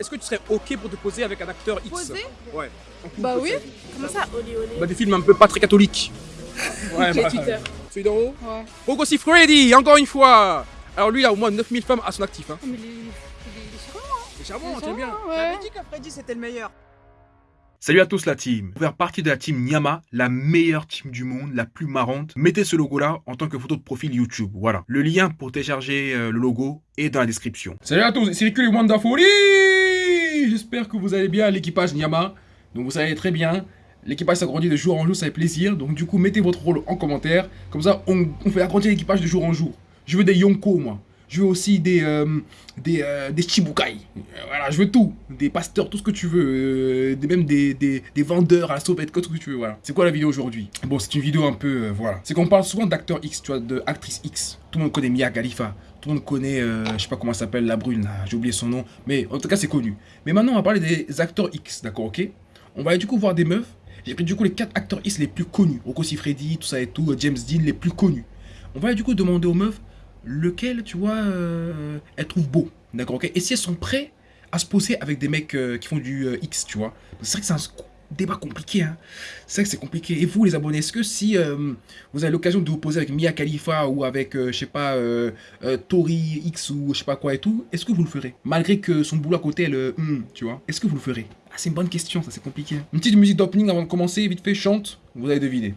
Est-ce que tu serais ok pour te poser avec un acteur X Poser Ouais. Bah oui. Comment ça, olé olé Bah, des films un peu pas très catholiques. Ouais, bah, Twitter. Celui d'en haut Ouais. Rocco Freddy, encore une fois Alors lui, il a au moins 9000 femmes à son actif. Hein. Oh, mais les charmants, C'est charmant, hein. t'aimes bien Ouais. J'avais dit que Freddy c'était le meilleur. Salut à tous la team. Pour faire partie de la team Nyama, la meilleure team du monde, la plus marrante, mettez ce logo là en tant que photo de profil YouTube. Voilà. Le lien pour télécharger euh, le logo est dans la description. Salut à tous, c'est Riku Wonderful. J'espère que vous allez bien, l'équipage Nyama. Donc vous allez très bien. L'équipage s'agrandit de jour en jour, ça fait plaisir. Donc du coup, mettez votre rôle en commentaire. Comme ça, on, on fait agrandir l'équipage de jour en jour. Je veux des Yonko, moi. Je veux aussi des, euh, des, euh, des Chibukai. Voilà, je veux tout. Des pasteurs, tout ce que tu veux. Euh, des, même des, des, vendeurs à la sauvette, tout ce que tu veux. Voilà. C'est quoi la vidéo aujourd'hui? Bon, c'est une vidéo un peu. voilà. C'est qu'on parle souvent d'acteur X, tu vois, de actrice X. Tout le monde connaît Mia Khalifa. Tout le monde connaît, je sais pas comment elle s'appelle, la brune, j'ai oublié son nom. Mais en tout cas, c'est connu. Mais maintenant, on va parler des acteurs X, d'accord, ok? On va du coup voir des meufs. J'ai pris du coup les 4 acteurs X les plus connus. Rocco Siffredi, tout ça et tout, James Dean, les plus connus. On va du coup demander aux meufs lequel, tu vois, euh, elles trouvent beau. D'accord, ok Et si elles sont prêtes à se poser avec des mecs euh, qui font du euh, X, tu vois C'est vrai que c'est un débat compliqué, hein. C'est vrai que c'est compliqué. Et vous, les abonnés, est-ce que si euh, vous avez l'occasion de vous poser avec Mia Khalifa ou avec, je sais pas, Tori X ou je sais pas quoi et tout, est-ce que vous le ferez? Malgré que son boulot à côté, elle, hum, tu vois, est-ce que vous le ferez? Ah, c'est une bonne question, ça c'est compliqué. Une petite musique d'opening avant de commencer, vite fait, chante, vous allez deviner.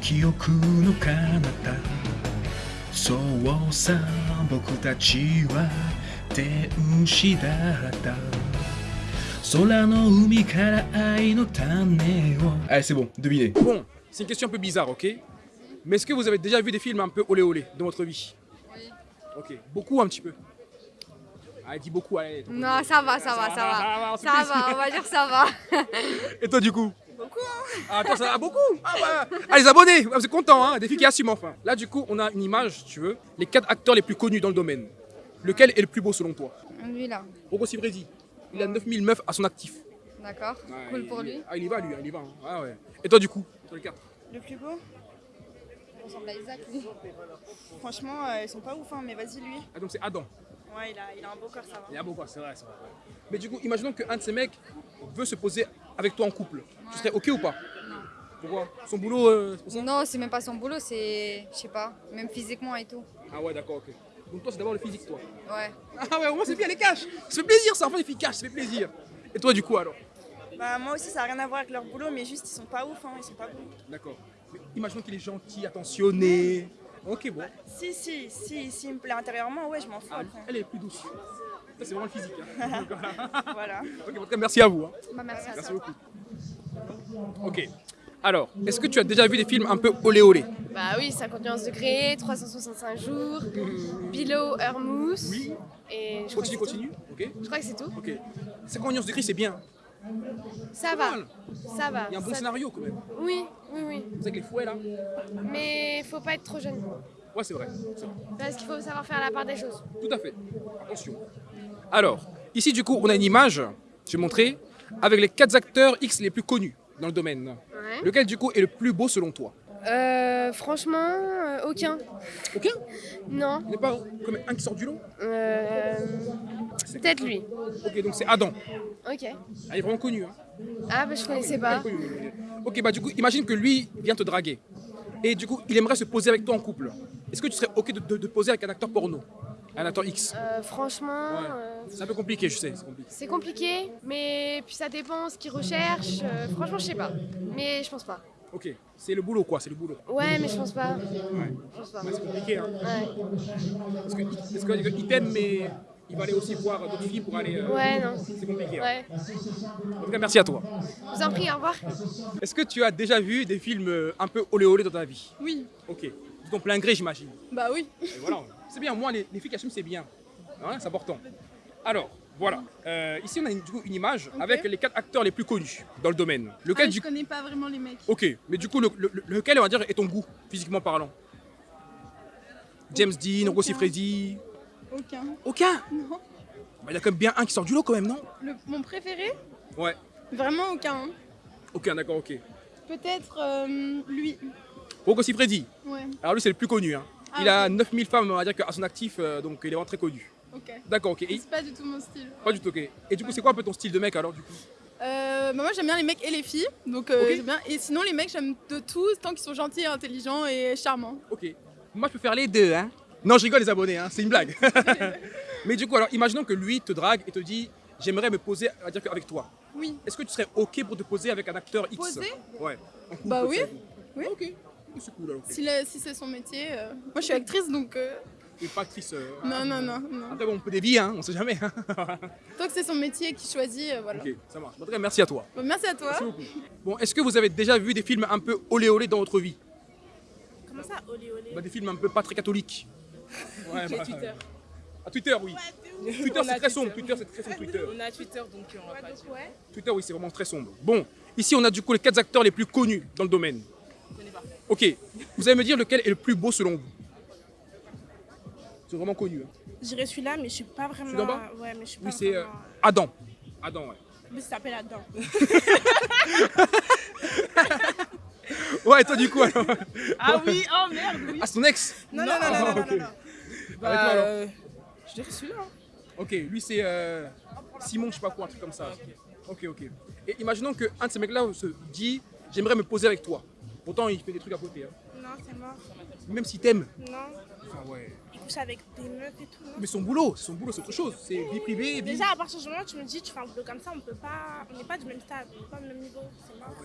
時にうつもれた記憶の彼方そうさ僕たちは天使だった空の海から愛の種を Allez, c'est bon, devinez. Bon, c'est une question un peu bizarre, ok Mais est-ce que vous avez déjà vu des films un peu olé olé dans votre vie Oui. Ok, beaucoup ou un petit peu Allez, dis beaucoup, allez. ton Non, ça va, ça va, ça va. on se fait Ça plaisir. va, on va dire ça va. Et toi, du coup Beaucoup, Ah, toi, ça va beaucoup ah, bah. ah, les abonnés, vous êtes contents, hein Des filles qui assument, enfin. Là, du coup, on a une image, si tu veux, les quatre acteurs les plus connus dans le domaine. Lequel est le plus beau selon toi? Lui là, Rocco Siffredi, il a 9000 meufs à son actif. d'accord. Ouais, Cool il- pour lui. Ah, il y va, lui, hein, il y va. hein. Ah, ouais. Et toi, du coup Sur les quatre? Le plus beau? Il ressemble à Isaac lui. Franchement, euh, ils sont pas ouf, hein, mais vas-y lui. Ah, donc c'est Adam. Ouais, il a, il a un beau corps, ça va. Il a beaucoup, c'est vrai, c'est vrai. Mais du coup, imaginons qu'un de ces mecs veut se poser avec toi en couple. Tu serais ok ou pas? Non. Pourquoi Son boulot, euh, c'est pour ça? Non, c'est même pas son boulot, c'est. Je sais pas, même physiquement et tout. Ah ouais, d'accord, ok. Donc toi, c'est d'abord le physique, toi. Ouais. Ah ouais, au moins c'est bien les cash. Ça fait plaisir, ça, enfin les filles cash, ça fait plaisir. Et toi, du coup, alors? Bah, moi aussi, ça a rien à voir avec leur boulot, mais juste, ils sont pas ouf, hein, ils sont pas bons. D'accord. Imaginons qu'il est gentil, attentionné. Ok, bon. Si, si, si, s'il me plaît intérieurement, ouais, je m'en fous Ah, elle est plus douce. C'est vraiment le physique. hein. Voilà. ok, en tout cas, merci à vous. hein. Bah merci à Merci toi. beaucoup. Ok. Alors, est-ce que tu as déjà vu des films un peu olé olé? Bah oui, 50 nuances degrés, 365 jours, Bilo, Hermous. Oui. Et je Continue, continue. Ok. je crois que c'est tout. Ok. 50 nuances de gris, c'est bien. Ça va, ça va. Il y a un bon ça- scénario quand même. Oui, oui, oui. C'est avec les fouets là? Mais faut pas être trop jeune. Ouais, c'est vrai. c'est vrai. Parce qu'il faut savoir faire la part des choses. Tout à fait. Attention. Alors, ici du coup, on a une image, je vais montrer, avec les quatre acteurs X les plus connus dans le domaine. Ouais. Lequel du coup est le plus beau selon toi? Euh, franchement, euh, aucun. Aucun? Non. Il n'y a pas comme un qui sort du lot? Euh, Peut-être lui. Ok, donc c'est Adam. Ok. Ah, il est vraiment connu. Hein. Ah bah je connaissais Ah, pas. Ok, bah du coup, imagine que lui vient te draguer. Et du coup, il aimerait se poser avec toi en couple. Est-ce que tu serais ok de, de- de poser avec un acteur porno? Un acteur X Euh, franchement, Ouais. euh, C'est un peu compliqué, je sais, c'est compliqué. mais puis ça dépend ce qu'ils recherchent. Euh, franchement, je sais pas. Mais je pense pas. Ok, c'est le boulot quoi, c'est le boulot. Ouais, mais je pense pas. Ouais, Je pense pas. Ouais, c'est compliqué. Hein. Ouais. Parce que- parce qu'il t'aime, mais il va aller aussi voir d'autres filles pour aller. euh, Ouais, non. C'est compliqué. hein. En tout cas, merci à toi. Je vous en prie, au revoir. Est-ce que tu as déjà vu des films un peu olé olé dans ta vie? Oui. Ok. De ton plein gré, j'imagine. Bah oui. Et voilà. C'est bien, moi, les, les filles qui assument, c'est bien. Hein, c'est important. Alors, voilà. Euh, ici, on a une, du coup, une image avec les quatre acteurs les plus connus dans le domaine. Lequel Ah, je du connais pas vraiment les mecs. Ok, mais du coup, le- le- lequel, on va dire, est ton goût, physiquement parlant? James Dean, Rocco Siffredi Aucun. Aucun? Non. Bah, Il y a quand même bien un qui sort du lot, quand même, non? Le- mon préféré? Ouais. Vraiment aucun. Aucun, d'accord, ok. Peut-être euh, lui. Rocco Siffredi Ouais. Alors lui, c'est le plus connu. hein. Ah, il a ok. 9000 femmes, on va dire, à son actif, euh, donc il est vraiment très connu. Ok. D'accord, ok. Et, C'est pas du tout mon style. pas du tout, ok. Et du coup, c'est quoi un peu ton style de mec alors du coup? Euh, bah moi j'aime bien les mecs et les filles, donc euh, j'aime bien. Et sinon les mecs j'aime de tout tant qu'ils sont gentils, intelligents et charmants. Ok. Moi, je peux faire les deux, hein. Non, je rigole, les abonnés, hein. C'est une blague. Mais du coup, alors, imaginons que lui te drague et te dit J'aimerais me poser, dire avec toi. Oui. Est-ce que tu serais ok pour te poser avec un acteur X? Poser? Ouais. Bah oui. Oui. Ok. C'est cool alors. Si, si c'est son métier. euh, Moi je suis actrice donc. euh, Et pas actrice. euh, Non, non, non, non. Après, bon, on peut dévier, hein. On sait jamais. hein. Tant que c'est son métier qui choisit, euh, voilà. ok, ça marche. En tout cas, merci à toi. Bon, merci à toi. Merci beaucoup. Bon, est-ce que vous avez déjà vu des films un peu olé olé dans votre vie? Comment ça, olé olé? Bah, Des films un peu pas très catholiques. Ouais, bah, Twitter. À Twitter, oui. Twitter, c'est très sombre. Twitter. C'est très sombre. Twitter. On a Twitter donc on va pas dire. Twitter, oui, c'est vraiment très sombre. Bon, ici, on a du coup les quatre acteurs les plus connus dans le domaine. Ok, vous allez me dire lequel est le plus beau selon vous C'est vraiment connu. hein. J'irai celui-là, mais je suis pas vraiment. Celui d'en bas Ouais, mais je suis pas Oui, c'est euh, vraiment. Adam. Adam, ouais. Lui, ça s'appelle Adam. Ouais, et toi, du coup, alors Ah oui, oh merde, oui. Ah, son ex Non, non, non, non, non, non, non. Avec Bah, alors euh, je dirais celui-là. hein. Ok, lui, c'est euh, Simon, je sais pas quoi, un truc comme ça. Ok, ok. Et imaginons qu'un de ces mecs-là se dit J'aimerais me poser avec toi. Pourtant, il fait des trucs à côté. hein. Non, c'est mort. Même s'il t'aime. Non. Ah ouais. Il couche avec des meufs et tout. non? Mais son boulot, son boulot, c'est autre chose. C'est vie privée, vie. Déjà, à partir du moment où tu me dis, tu fais un boulot comme ça, on peut pas. On n'est pas du même stade, on n'est pas au même niveau. C'est mort.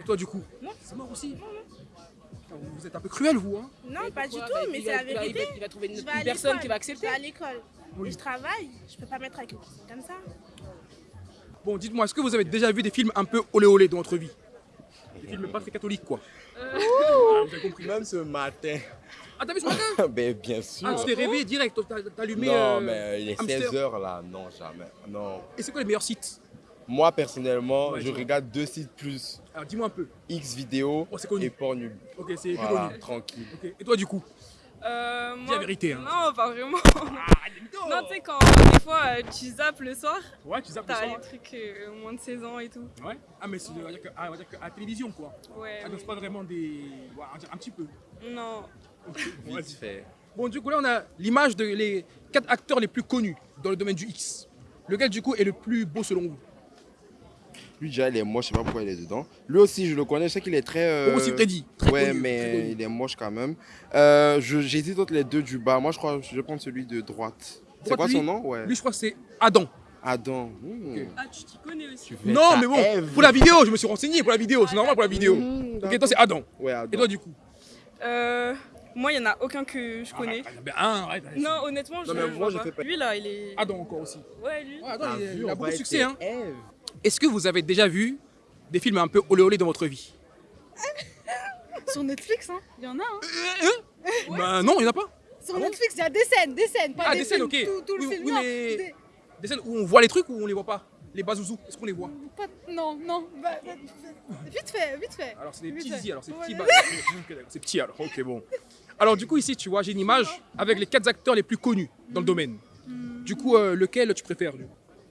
Et toi, du coup? Non. C'est mort aussi Putain, Vous êtes un peu cruel, vous, hein Non, pas du tout, Bah, mais c'est va- la il va- vérité. Il va trouver une, Je personne qui va Je accepter. vais à l'école. Oui. Et je travaille, je peux pas mettre avec une personne comme ça. Bon, dites-moi, est-ce que vous avez déjà vu des films un peu olé olé dans votre vie? Des films pas très catholiques, quoi. Ah, vous avez compris. Même ce matin. Ah, t'as vu ce matin? Ben, bien sûr. Ah, tu t'es réveillé direct, t'as allumé. non, euh, mais il est Hamster. 16h là. Non, jamais. Non. Et c'est quoi les meilleurs sites? Moi, personnellement, Ouais, je regarde deux sites plus. Alors, dis-moi un peu. X vidéo Oh, et Pornhub. Ok, c'est plus Voilà, connu. tranquille. Ok. Et toi, du coup? Euh, Dis la vérité, hein. Non, pas vraiment. Non, non, tu sais, quand des fois euh, tu zappes le soir, Ouais, tu zappes le t'as les trucs euh, moins de 16 ans et tout. Ouais. Ah, mais c'est on va dire que, ah, on va dire que à la télévision, quoi. Ouais. Ah, donc c'est pas vraiment des. Ouais, on va dire un petit peu. Non. Bon, Vite vas-y. fait. Bon, du coup, là, on a l'image de les quatre acteurs les plus connus dans le domaine du X. Lequel, du coup, est le plus beau selon vous? Lui, déjà, il est moche, je sais pas pourquoi il est dedans. Lui aussi, je le connais, je sais qu'il est très. euh, aussi Freddy. Très ouais, connu, très mais connu. il est moche quand même. Euh, je- J'hésite entre les deux du bas. Moi, je crois je vais prendre celui de droite. C'est quoi lui son nom? Ouais. Lui, je crois que c'est Adam. Adam. Hmm. Ah, tu t'y connais aussi. Non, mais bon, Ève. pour la vidéo, je me suis renseigné pour la vidéo. C'est normal pour la vidéo. Hmm, Ok, toi, c'est Adam. Ouais, Adam. Et toi, du coup? Euh, moi, il y en a aucun que je connais. Ah, ben, arrête. Non, honnêtement, je, Non, mais je moi, je pas. fais pas- Lui, là, il est. Adam encore aussi. Ouais, lui. Ouais, Adam, T'as il, vu, il a beaucoup de succès. Hein. Ève. Est-ce que vous avez déjà vu des films un peu olé olé dans votre vie? Sur Netflix, hein. Il y en a, hein. Bah non, il n'y en a pas. Sur Ah Netflix, il y a des scènes, des scènes, pas Ah, des, des scènes, films, ok. Tout, tout le Oui, film. oui, non, mais- des- Des scènes où on voit les trucs ou on les voit pas? Les bazouzous, est-ce qu'on les voit? Pas- non, non. bah, bah, vite fait, vite fait. Alors c'est des Vite petits fait. zizi, alors c'est Ouais. petit. ok, d'accord, c'est petit alors, ok bon. Alors du coup ici tu vois j'ai une image avec les quatre acteurs les plus connus dans le domaine. Du coup euh, lequel tu préfères lui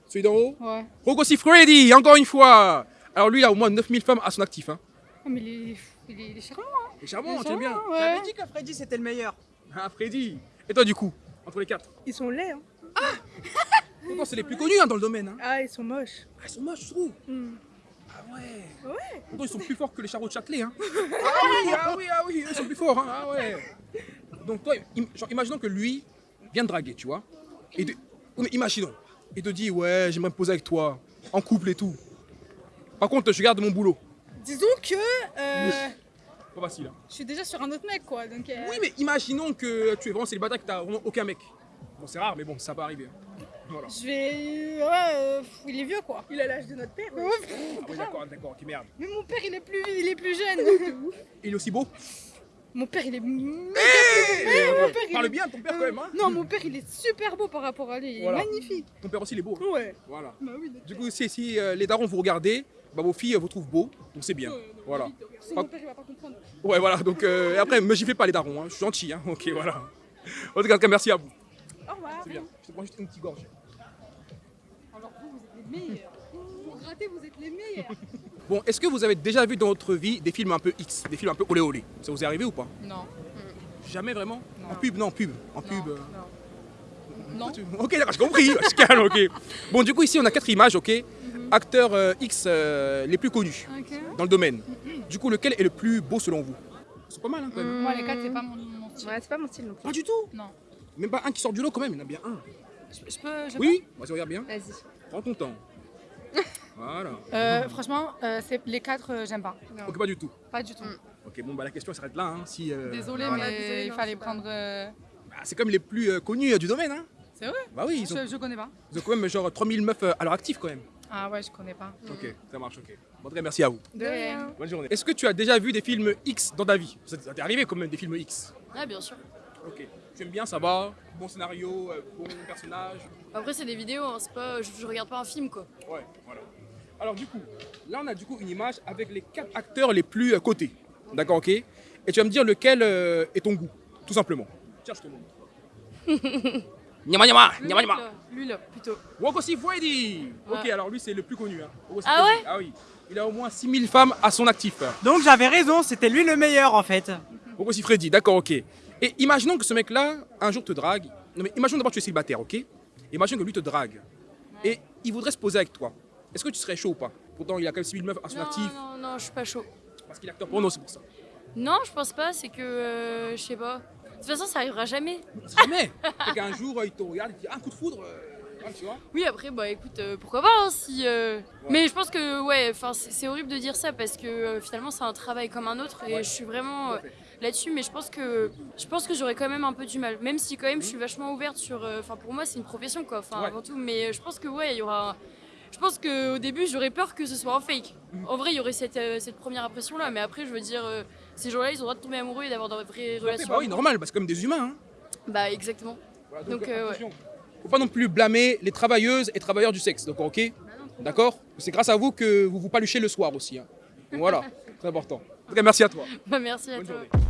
Celui d'en haut Ouais. Rocco Freddy, encore une fois Alors lui il a au moins 9000 femmes à son actif. Hein. Oh, mais il est, il est, il est charmant. C'est charmant, Il est tu aimes bien charmant, ouais. dit que Freddy c'était le meilleur. Ah Freddy Et toi du coup Entre les quatre Ils sont laids, hein. Pourtant c'est les plus connus hein, dans le domaine. Hein. Ah, ils sont moches. Ah, ils sont moches je trouve Hmm. Ah ouais Ouais. Pourtant ils sont plus forts que les charrots de Châtelet. Hein. ah oui, ah oui, ah oui, ils sont plus forts. Hein. Ah ouais. Donc toi, im- genre, imaginons que lui vient de draguer, tu vois. Et oh, mais imaginons. Il te dit, ouais, j'aimerais me poser avec toi, en couple et tout. Par contre, je garde mon boulot. Disons que euh, Pas facile. Hein. je suis déjà sur un autre mec, quoi. Donc, euh, Oui, mais imaginons que tu es vraiment célibataire, que tu n'as vraiment aucun mec. Bon, c'est rare, mais bon, ça peut arriver. hein. Voilà. je vais. Ouais, euh, il est vieux, quoi. Il a l'âge de notre père. Ouais, Ah oui, d'accord, d'accord, ok, merde. Mais mon père, il est plus, il est plus jeune. Il est aussi beau mon père, il est. méga- Eh, Ouais, mon père, il Parle est- bien de ton père quand même, hein Non, mon père, il est super beau par rapport à lui. Il est magnifique. Ton père aussi, il est beau. hein. Ouais. Voilà. Bah oui, Du coup, si, si euh, les darons vous regardez, bah, vos filles euh, vous trouvent beau, donc c'est bien. Voilà. Sinon, mon père, il va pas comprendre. Ouais, voilà, donc euh, et après, me giflez pas les darons, hein. je suis gentil, hein. ok, voilà. En tout cas, merci à vous. Au revoir. C'est bien, je te prends juste une petite gorge. Alors, vous, vous êtes les meilleurs. Pour rater, vous êtes les meilleurs. Bon, est-ce que vous avez déjà vu dans votre vie des films un peu X, des films un peu olé olé? Ça vous est arrivé ou pas? Non. Jamais vraiment? Non. En pub, non, en pub. En pub. euh, Non. Ok, d'accord, j'ai compris. Je calme, ok. Bon, du coup, ici, on a quatre images, ok Acteurs euh, X euh, les plus connus dans le domaine. Du coup, lequel est le plus beau selon vous? C'est pas mal, hein, quand même. Moi, les quatre, c'est pas mon, mon style. Ouais, c'est pas mon style non plus. Pas du tout? Non. Même pas un qui sort du lot, quand même. Il y en a bien un. Je, je peux. Je Oui? Vas-y, regarde bien. Vas-y. Prends ton temps. Voilà. Euh, franchement, euh, c'est les quatre, euh, j'aime pas. Ok, pas du tout. Pas du tout. Ok, bon, bah la question s'arrête là. Hein, si, euh, Désolée, voilà. mais désolée, il non, fallait c'est pas- prendre. euh, Bah, c'est comme les plus euh, connus euh, du domaine. Hein. C'est vrai Bah oui, ils ont, je, je connais pas. ils ont quand même genre 3000 meufs euh, à leur actif, quand même. Ah ouais, je connais pas. Ok, ça marche, ok. Bon, très merci à vous. De rien. Bonne journée. Est-ce que tu as déjà vu des films X dans ta vie? Ça t'est arrivé quand même des films X? Ah, bien sûr. Ok. Tu aimes bien, ça va Bon scénario, euh, bon personnage? Après, c'est des vidéos, hein, c'est pas, je, je regarde pas un film quoi. Ouais, voilà. Alors du coup, là on a du coup une image avec les quatre acteurs les plus euh, cotés. D'accord, ok Et tu vas me dire lequel euh, est ton goût, tout simplement. Tiens, je te montre. Nyama nyama, Lui, nyama nyama. là, Lui là, plutôt. Wokosi Freddy Ok, Ouais. alors lui c'est le plus connu. Hein. Ah Freddy. Ah oui. Il a au moins 6000 femmes à son actif. Donc j'avais raison, c'était lui le meilleur en fait. Wokosi Freddy, d'accord, ok. Et imaginons que ce mec-là, un jour te drague. Non mais imaginons d'abord que tu es célibataire, ok Imagine que lui te drague. Et il voudrait se poser avec toi. Est-ce que tu serais chaud ou pas? Pourtant, il a quand même 6000 meufs à son Non, actif. non, non, je suis pas chaud. Parce qu'il est acteur porno, c'est pour ça. Non, je pense pas, c'est que. euh, je sais pas. De toute façon, ça arrivera jamais. Jamais Fait qu'un jour, euh, il te regarde, il te dit un coup de foudre, euh, hein, tu vois Oui, après, bah écoute, euh, pourquoi pas hein, si. euh, Mais je pense que, ouais, c'est horrible de dire ça parce que euh, finalement, c'est un travail comme un autre et Ouais. je suis vraiment là-dessus. Mais je pense que je pense que j'aurais quand même un peu du mal. Même si, quand même, je suis vachement ouverte sur. Enfin, pour moi, c'est une profession, quoi. Enfin, Ouais. avant tout. Mais je pense que, ouais, il y aura. Je pense qu'au début, j'aurais peur que ce soit un fake. En vrai, il y aurait cette, euh, cette première impression-là. Mais après, je veux dire, euh, ces gens-là, ils ont le droit de tomber amoureux et d'avoir de vraies fait, relations. Bah oui, normal, parce que comme des humains. Hein. Bah, exactement. Voilà, Donc, euh, euh, ouais. Faut pas non plus blâmer les travailleuses et travailleurs du sexe, d'accord, ok D'accord C'est grâce à vous que vous vous paluchez le soir aussi. hein. Donc voilà, très important. En tout cas, merci à toi. Bah, merci à Bonne toi. journée.